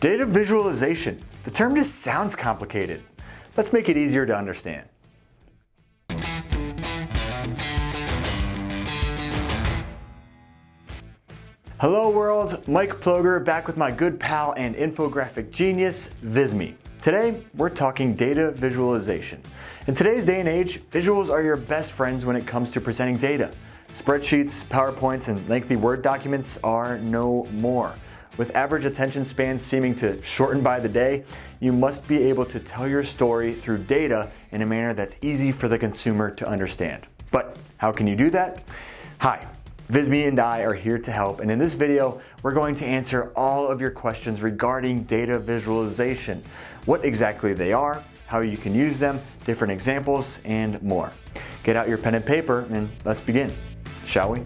Data visualization. The term just sounds complicated. Let's make it easier to understand. Hello world, Mike Ploger back with my good pal and infographic genius, Visme. Today, we're talking data visualization. In today's day and age, visuals are your best friends when it comes to presenting data. Spreadsheets, PowerPoints, and lengthy Word documents are no more. With average attention spans seeming to shorten by the day, you must be able to tell your story through data in a manner that's easy for the consumer to understand. But how can you do that? Hi, Visme and I are here to help and in this video we're going to answer all of your questions regarding data visualization, what exactly they are, how you can use them, different examples, and more. Get out your pen and paper and let's begin, shall we?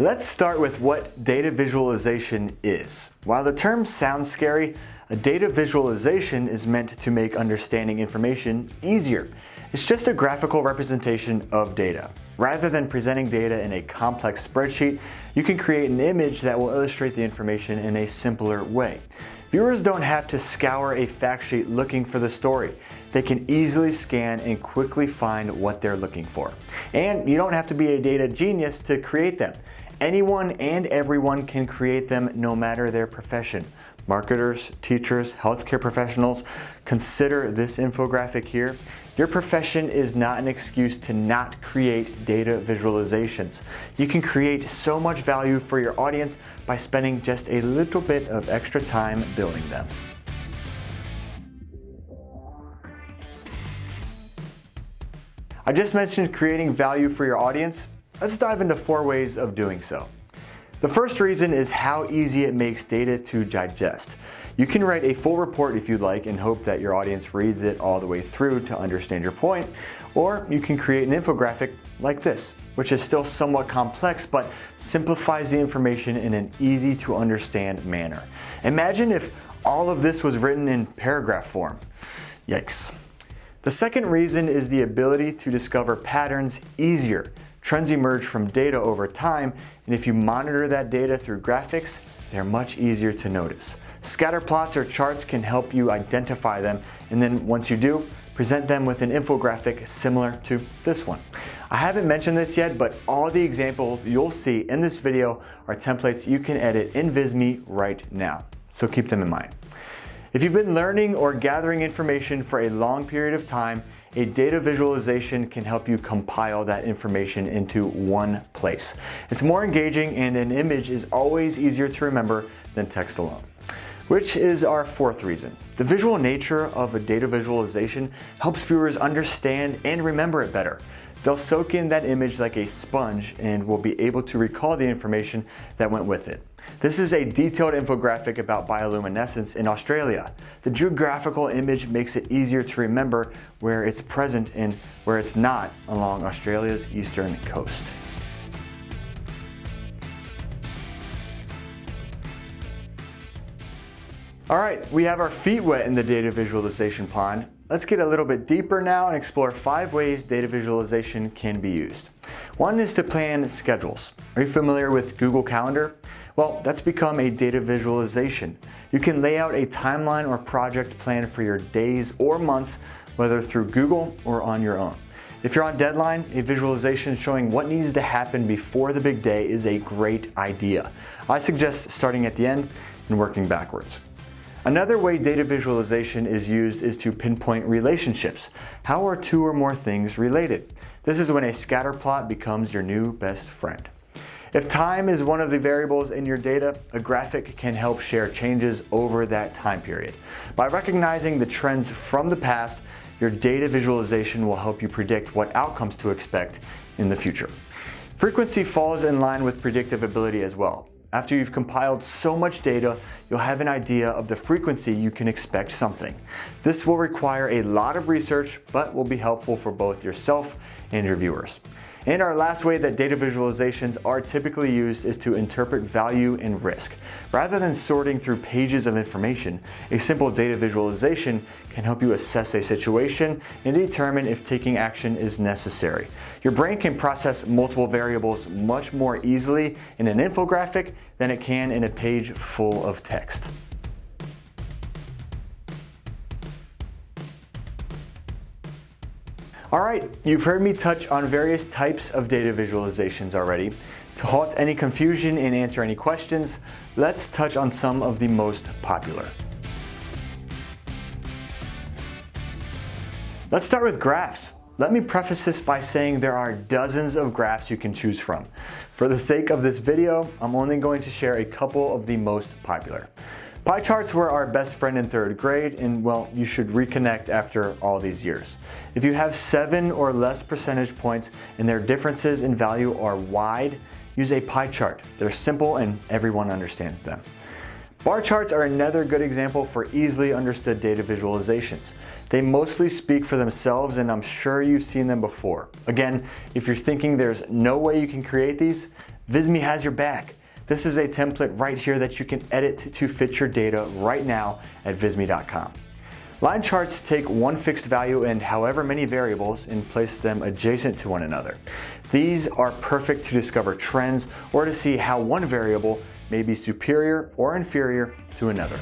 Let's start with what data visualization is. While the term sounds scary, a data visualization is meant to make understanding information easier. It's just a graphical representation of data. Rather than presenting data in a complex spreadsheet, you can create an image that will illustrate the information in a simpler way. Viewers don't have to scour a fact sheet looking for the story. They can easily scan and quickly find what they're looking for. And you don't have to be a data genius to create them. Anyone and everyone can create them no matter their profession marketers, teachers, healthcare professionals, consider this infographic here. Your profession is not an excuse to not create data visualizations. You can create so much value for your audience by spending just a little bit of extra time building them. I just mentioned creating value for your audience. Let's dive into four ways of doing so. The first reason is how easy it makes data to digest. You can write a full report if you'd like and hope that your audience reads it all the way through to understand your point, or you can create an infographic like this, which is still somewhat complex but simplifies the information in an easy to understand manner. Imagine if all of this was written in paragraph form. Yikes. The second reason is the ability to discover patterns easier. Trends emerge from data over time, and if you monitor that data through graphics, they're much easier to notice. Scatter plots or charts can help you identify them, and then once you do, present them with an infographic similar to this one. I haven't mentioned this yet, but all the examples you'll see in this video are templates you can edit in Visme right now, so keep them in mind. If you've been learning or gathering information for a long period of time, a data visualization can help you compile that information into one place. It's more engaging and an image is always easier to remember than text alone. Which is our fourth reason. The visual nature of a data visualization helps viewers understand and remember it better. They'll soak in that image like a sponge and will be able to recall the information that went with it. This is a detailed infographic about bioluminescence in Australia. The geographical image makes it easier to remember where it's present and where it's not along Australia's eastern coast. All right, we have our feet wet in the data visualization pond. Let's get a little bit deeper now and explore five ways data visualization can be used. One is to plan schedules. Are you familiar with Google Calendar? Well, that's become a data visualization. You can lay out a timeline or project plan for your days or months, whether through Google or on your own. If you're on deadline, a visualization showing what needs to happen before the big day is a great idea. I suggest starting at the end and working backwards. Another way data visualization is used is to pinpoint relationships. How are two or more things related? This is when a scatter plot becomes your new best friend. If time is one of the variables in your data, a graphic can help share changes over that time period. By recognizing the trends from the past, your data visualization will help you predict what outcomes to expect in the future. Frequency falls in line with predictive ability as well. After you've compiled so much data, you'll have an idea of the frequency you can expect something. This will require a lot of research, but will be helpful for both yourself and your viewers. And our last way that data visualizations are typically used is to interpret value and risk. Rather than sorting through pages of information, a simple data visualization can help you assess a situation and determine if taking action is necessary. Your brain can process multiple variables much more easily in an infographic than it can in a page full of text. All right, you've heard me touch on various types of data visualizations already. To halt any confusion and answer any questions, let's touch on some of the most popular. Let's start with graphs. Let me preface this by saying there are dozens of graphs you can choose from. For the sake of this video, I'm only going to share a couple of the most popular. Pie charts were our best friend in third grade and well, you should reconnect after all these years. If you have seven or less percentage points and their differences in value are wide, use a pie chart. They're simple and everyone understands them. Bar charts are another good example for easily understood data visualizations. They mostly speak for themselves and I'm sure you've seen them before. Again, if you're thinking there's no way you can create these, Visme has your back. This is a template right here that you can edit to fit your data right now at visme.com. Line charts take one fixed value and however many variables and place them adjacent to one another. These are perfect to discover trends or to see how one variable may be superior or inferior to another.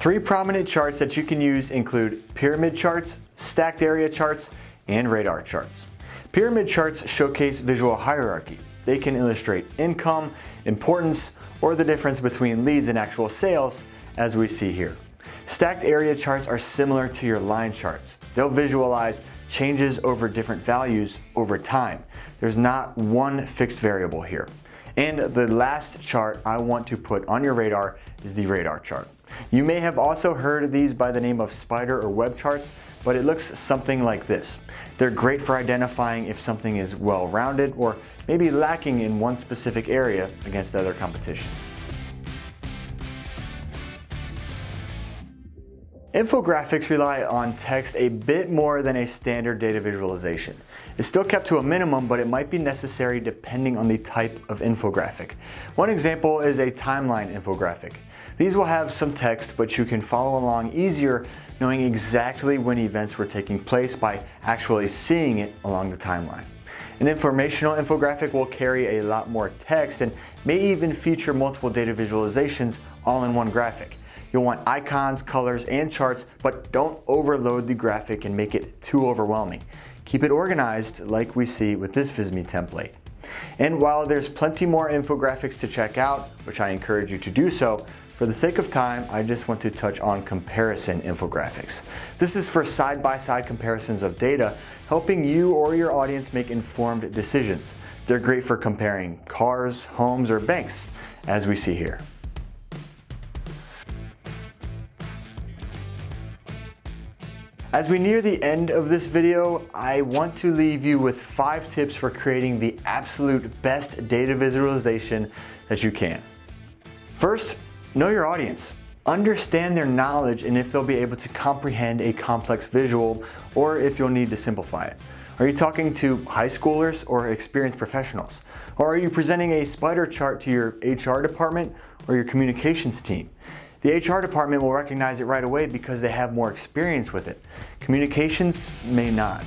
Three prominent charts that you can use include pyramid charts, stacked area charts, and radar charts. Pyramid charts showcase visual hierarchy. They can illustrate income, importance, or the difference between leads and actual sales, as we see here. Stacked area charts are similar to your line charts. They'll visualize changes over different values over time. There's not one fixed variable here. And the last chart I want to put on your radar is the radar chart. You may have also heard of these by the name of spider or web charts, but it looks something like this. They're great for identifying if something is well-rounded or maybe lacking in one specific area against other competition. Infographics rely on text a bit more than a standard data visualization. It's still kept to a minimum, but it might be necessary depending on the type of infographic. One example is a timeline infographic. These will have some text, but you can follow along easier knowing exactly when events were taking place by actually seeing it along the timeline. An informational infographic will carry a lot more text and may even feature multiple data visualizations all in one graphic. You'll want icons, colors, and charts, but don't overload the graphic and make it too overwhelming. Keep it organized like we see with this Visme template. And while there's plenty more infographics to check out, which I encourage you to do so, for the sake of time, I just want to touch on comparison infographics. This is for side-by-side -side comparisons of data, helping you or your audience make informed decisions. They're great for comparing cars, homes, or banks, as we see here. As we near the end of this video, I want to leave you with five tips for creating the absolute best data visualization that you can. First, know your audience. Understand their knowledge and if they'll be able to comprehend a complex visual or if you'll need to simplify it. Are you talking to high schoolers or experienced professionals? Or are you presenting a spider chart to your HR department or your communications team? The HR department will recognize it right away because they have more experience with it. Communications may not.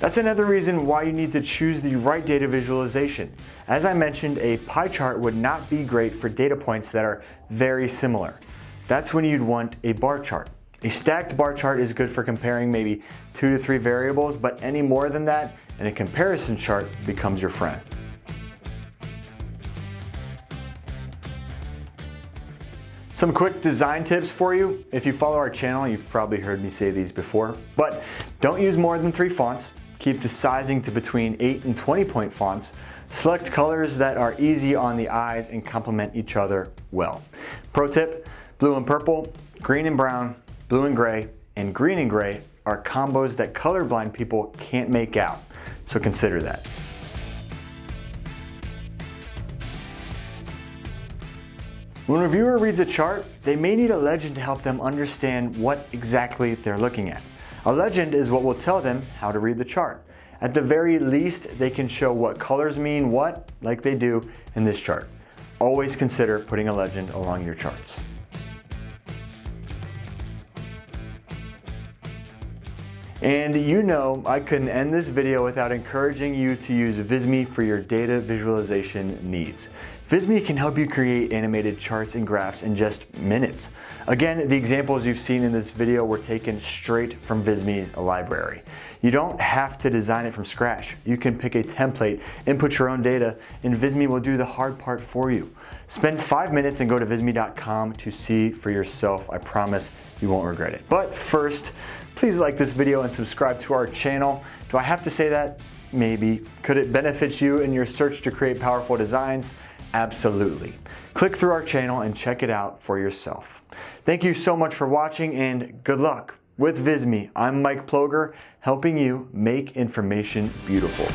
That's another reason why you need to choose the right data visualization. As I mentioned, a pie chart would not be great for data points that are very similar. That's when you'd want a bar chart. A stacked bar chart is good for comparing maybe two to three variables, but any more than that, and a comparison chart becomes your friend. Some quick design tips for you. If you follow our channel, you've probably heard me say these before, but don't use more than three fonts. Keep the sizing to between 8 and 20 point fonts. Select colors that are easy on the eyes and complement each other well. Pro tip, blue and purple, green and brown, blue and gray, and green and gray are combos that colorblind people can't make out, so consider that. When a viewer reads a chart, they may need a legend to help them understand what exactly they're looking at. A legend is what will tell them how to read the chart. At the very least, they can show what colors mean what, like they do in this chart. Always consider putting a legend along your charts. And you know I couldn't end this video without encouraging you to use Visme for your data visualization needs. Visme can help you create animated charts and graphs in just minutes. Again, the examples you've seen in this video were taken straight from Visme's library. You don't have to design it from scratch. You can pick a template, input your own data, and Visme will do the hard part for you. Spend five minutes and go to visme.com to see for yourself. I promise you won't regret it. But first, Please like this video and subscribe to our channel. Do I have to say that? Maybe. Could it benefit you in your search to create powerful designs? Absolutely. Click through our channel and check it out for yourself. Thank you so much for watching and good luck with Visme. I'm Mike Ploger, helping you make information beautiful.